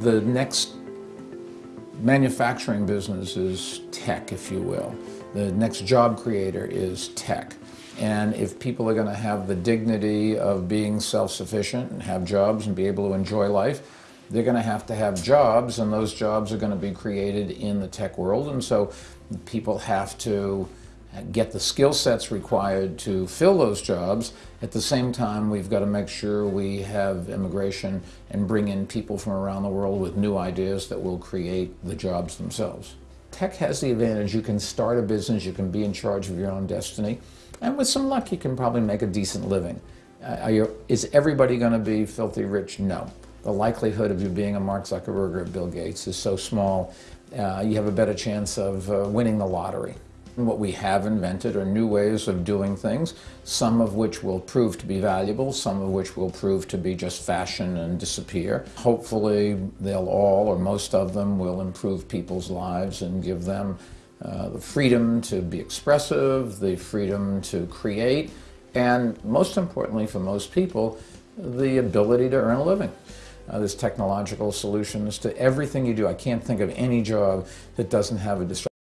The next manufacturing business is tech, if you will. The next job creator is tech. And if people are going to have the dignity of being self-sufficient and have jobs and be able to enjoy life, they're going to have to have jobs, and those jobs are going to be created in the tech world. And so people have to get the skill sets required to fill those jobs. At the same time, we've got to make sure we have immigration and bring in people from around the world with new ideas that will create the jobs themselves. Tech has the advantage you can start a business, you can be in charge of your own destiny, and with some luck you can probably make a decent living. Uh, you, is everybody going to be filthy rich? No. The likelihood of you being a Mark Zuckerberg or Bill Gates is so small, uh, you have a better chance of uh, winning the lottery. What we have invented are new ways of doing things, some of which will prove to be valuable, some of which will prove to be just fashion and disappear. Hopefully they'll all, or most of them, will improve people's lives and give them uh, the freedom to be expressive, the freedom to create, and most importantly for most people, the ability to earn a living. Uh, there's technological solutions to everything you do. I can't think of any job that doesn't have a